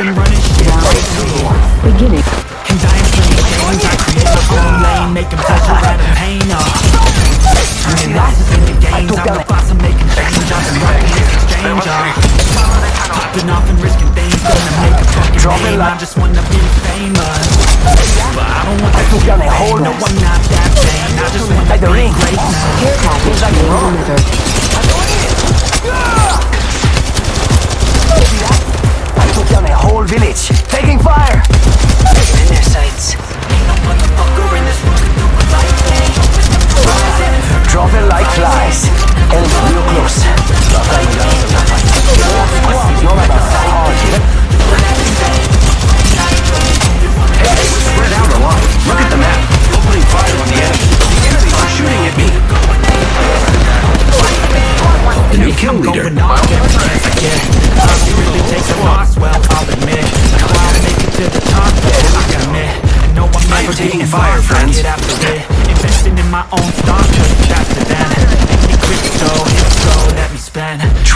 been running shit lately Beginning. And I am playing games, I create my own lane Making pleasure out of pain, uh Turning losses into gains, I'm the boss, I'm making change. I've been rocking this exchange, uh Popping off and risking things, gonna make a fucking Drop name. I just wanna be famous. But I don't want that took down a fame, whole no. I'm not that vain I just wanna Like the be ring. great now. Care package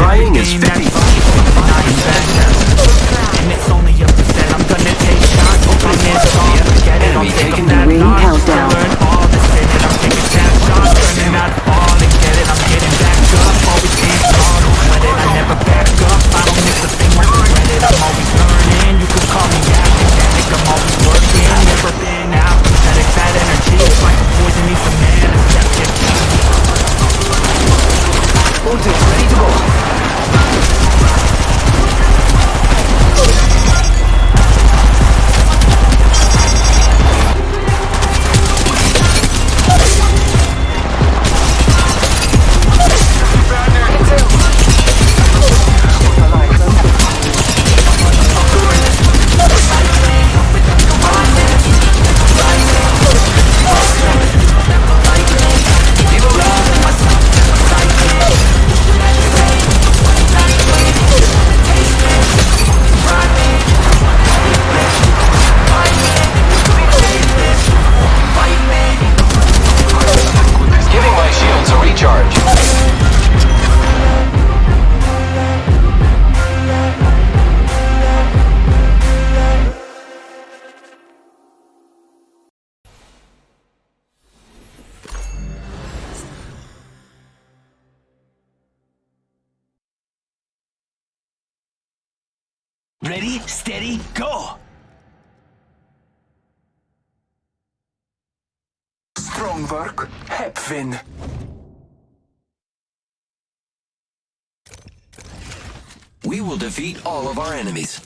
Trying is Everything Ready, steady, go! Strong work, Hepvin. We will defeat all of our enemies.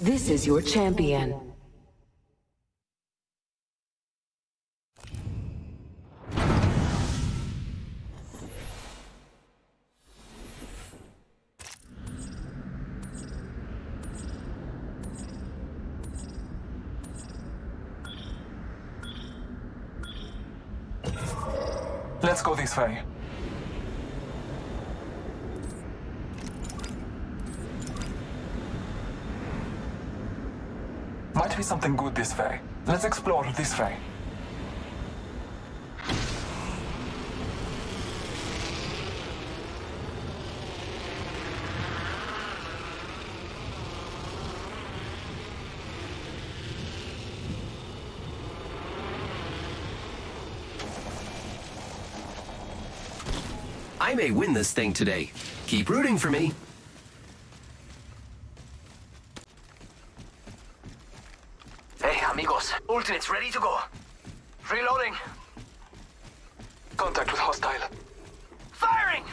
This is your champion. Let's go this way. Be something good this way. Let's explore this way. I may win this thing today. Keep rooting for me. Hey, amigos. Ultimate's ready to go. Reloading. Contact with hostile. Firing!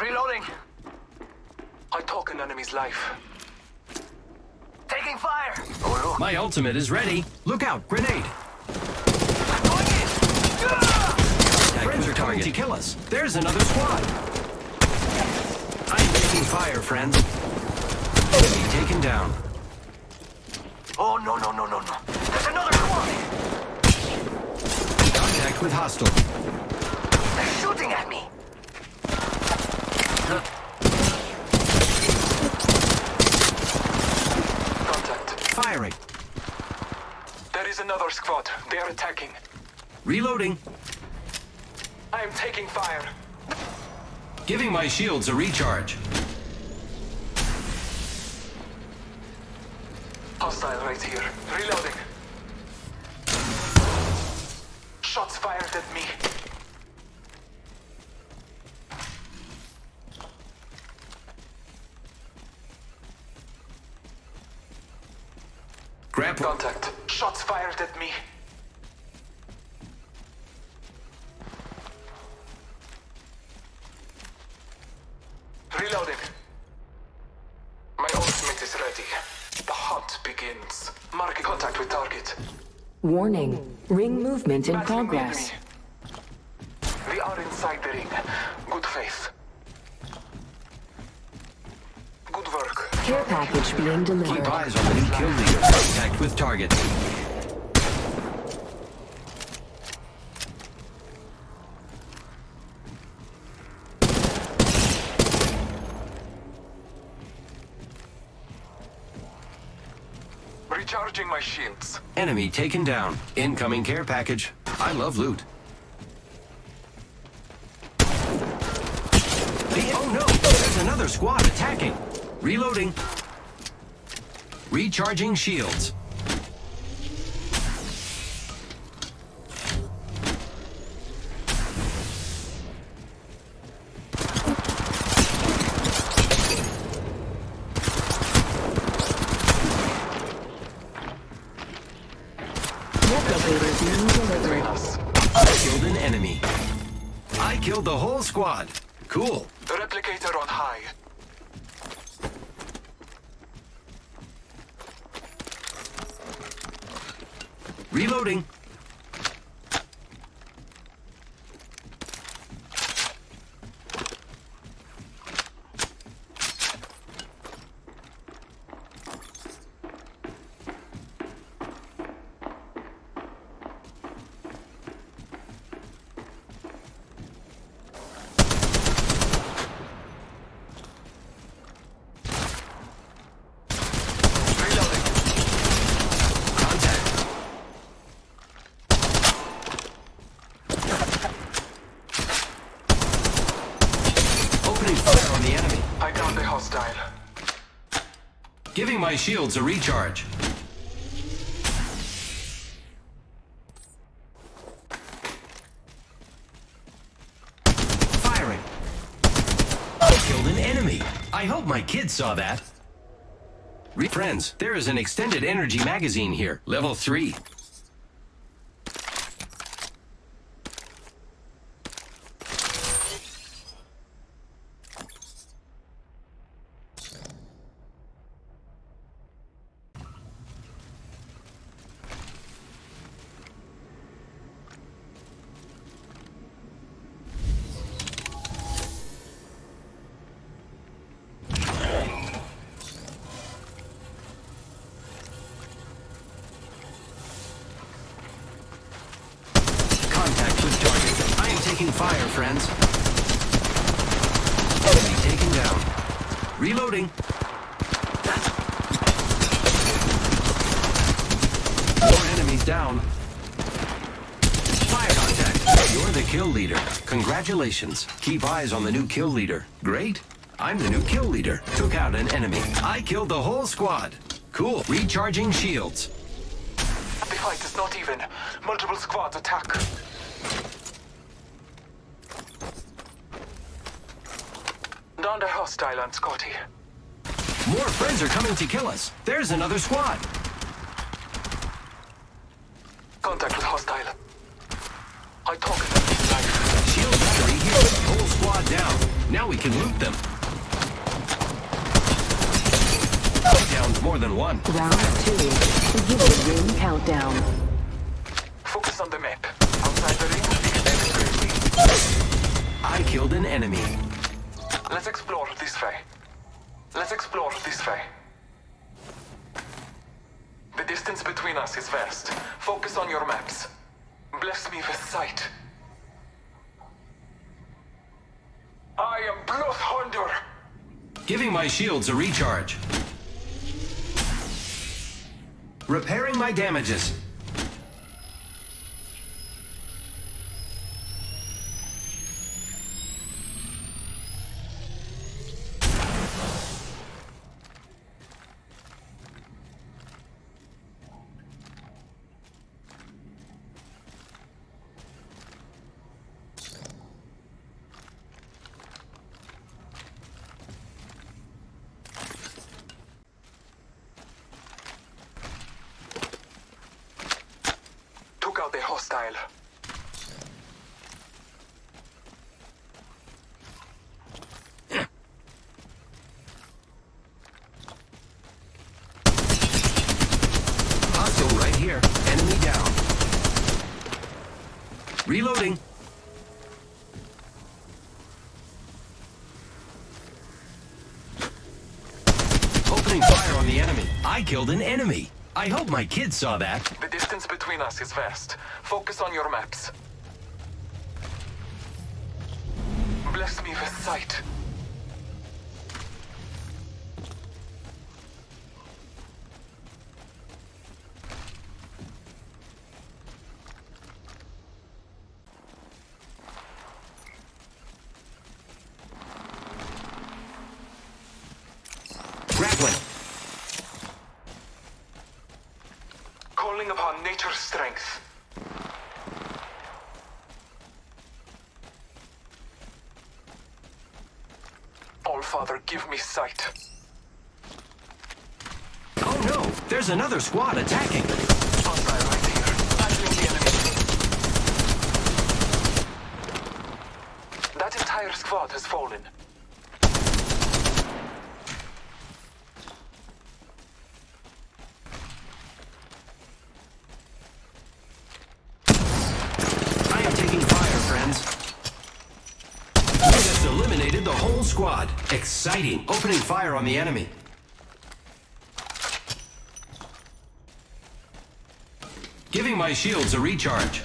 Reloading. I took an enemy's life. Taking fire. Oh, My ultimate is ready. Look out, grenade. Going in. coming to kill us. There's another squad. I'm taking fire, friends. Enemy taken down. Oh, no, no, no, no, no. There's another squad! Contact with hostile. They're shooting at me! Contact. Firing. There is another squad. They are attacking. Reloading. I am taking fire. Giving my shields a recharge. Hostile right here. Reloading. Shots fired at me. Grapple. Contact. Shots fired at me. Reloading. My ultimate is ready. The hunt begins. Marking contact with target. Warning. Ring movement in Battling progress. enemy. We are inside the ring. Good faith. Good work. Care package being delivered. Keep eyes on the new kill leader. Contact with target. Recharging my shields. Enemy taken down. Incoming care package. I love loot. Oh no! There's another squad attacking. Reloading. Recharging shields. Squad. Cool. The replicator on high. Reloading. Reloading. Contact. Opening fire on the enemy. I got the hostile. Giving my shields a recharge. Firing. I killed an enemy. I hope my kids saw that. Re- Friends, there is an extended energy magazine here, level 3. Contact with target. I am taking fire, friends. Enemy taken down. Reloading. More enemies down. Fire contact. You're the kill leader. Congratulations. Keep eyes on the new kill leader. Great. I'm the new kill leader. Took out an enemy. I killed the whole squad. Cool. Recharging shields. The fight is not even. Multiple squads attack. Down the hostile on Scotty. More friends are coming to kill us. There's another squad. Contact with hostile. I talk them to life. Shield battery here. Whole down. Now we can loot them. Down's more than one. Round two. Beginning ring countdown. Focus on the map. Outside the ring, extend greatly. I killed an enemy. Let's explore this way. Let's explore this way. The distance between us is vast. Focus on your maps. Bless me with sight. I am! Giving my shields a recharge. Repairing my damages. Hostile. Hostile right here. Enemy down. Reloading. Opening fire on the enemy. I killed an enemy. I hope my kids saw that. The distance between us is vast. Focus on your maps. Bless me with sight. Father, give me sight. Oh no! There's another squad attacking. Hostile right here. Battling the enemy. That entire squad has fallen. I am taking fire, friends. We just eliminated the whole squad. Exciting. Opening fire on the enemy. Giving my shields a recharge.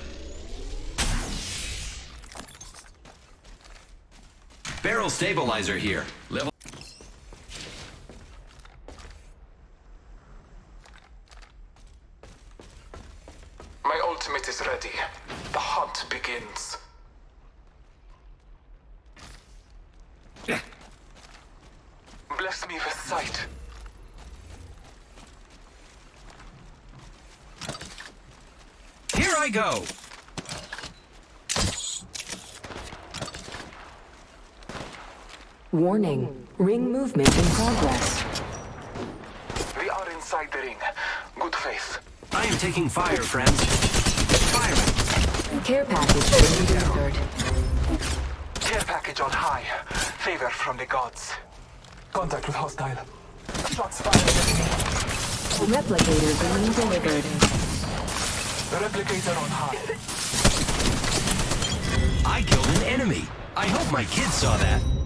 Barrel stabilizer here. Level. My ultimate is ready. The hunt begins. Bless me with sight. Here I go. Warning. Ring movement in progress. We are inside the ring. Good faith. I am taking fire, friends. Firing. Care package being delivered. Care package on high. Favor from the gods. Contact with hostile. Shots fired. Replicator being delivered. Replicator on high. I killed an enemy. I hope my kids saw that.